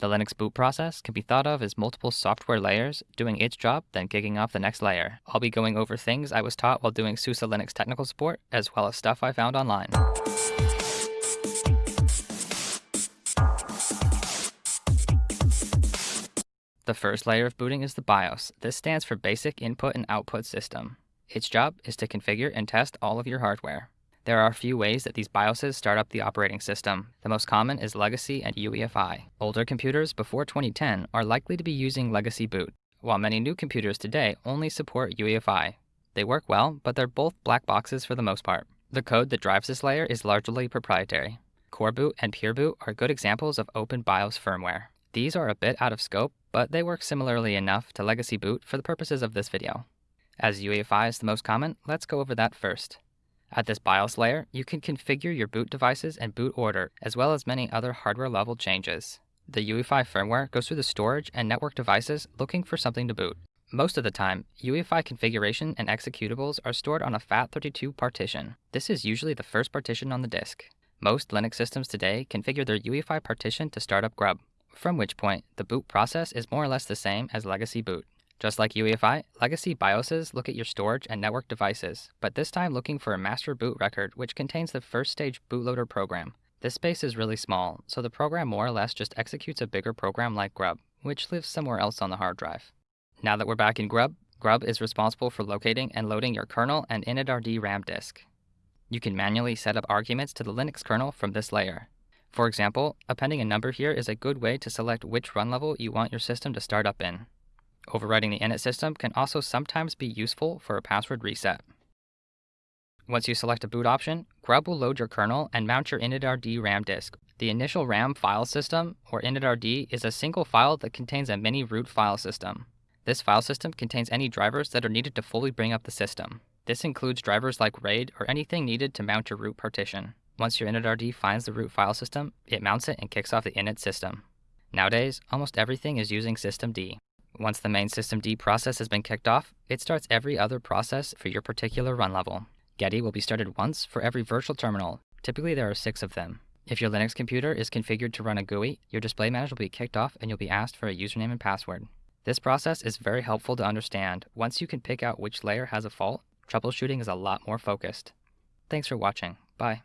The Linux boot process can be thought of as multiple software layers doing its job, then kicking off the next layer. I'll be going over things I was taught while doing SUSE Linux technical support, as well as stuff I found online. The first layer of booting is the BIOS. This stands for Basic Input and Output System. Its job is to configure and test all of your hardware. There are a few ways that these BIOSes start up the operating system. The most common is legacy and UEFI. Older computers before 2010 are likely to be using legacy boot, while many new computers today only support UEFI. They work well, but they're both black boxes for the most part. The code that drives this layer is largely proprietary. Coreboot and PureBoot are good examples of open BIOS firmware. These are a bit out of scope, but they work similarly enough to legacy boot for the purposes of this video. As UEFI is the most common, let's go over that first. At this BIOS layer, you can configure your boot devices and boot order, as well as many other hardware level changes. The UEFI firmware goes through the storage and network devices looking for something to boot. Most of the time, UEFI configuration and executables are stored on a FAT32 partition. This is usually the first partition on the disk. Most Linux systems today configure their UEFI partition to start up Grub from which point the boot process is more or less the same as legacy boot. Just like UEFI, legacy BIOSes look at your storage and network devices, but this time looking for a master boot record which contains the first stage bootloader program. This space is really small, so the program more or less just executes a bigger program like Grub, which lives somewhere else on the hard drive. Now that we're back in Grub, Grub is responsible for locating and loading your kernel and initRD RAM disk. You can manually set up arguments to the Linux kernel from this layer. For example, appending a number here is a good way to select which run level you want your system to start up in. Overwriting the init system can also sometimes be useful for a password reset. Once you select a boot option, Grub will load your kernel and mount your initRD RAM disk. The initial RAM file system, or initRD, is a single file that contains a mini root file system. This file system contains any drivers that are needed to fully bring up the system. This includes drivers like RAID or anything needed to mount your root partition. Once your initRD finds the root file system, it mounts it and kicks off the init system. Nowadays, almost everything is using systemd. Once the main systemd process has been kicked off, it starts every other process for your particular run level. Getty will be started once for every virtual terminal. Typically, there are six of them. If your Linux computer is configured to run a GUI, your display manager will be kicked off and you'll be asked for a username and password. This process is very helpful to understand. Once you can pick out which layer has a fault, troubleshooting is a lot more focused. Thanks for watching. Bye.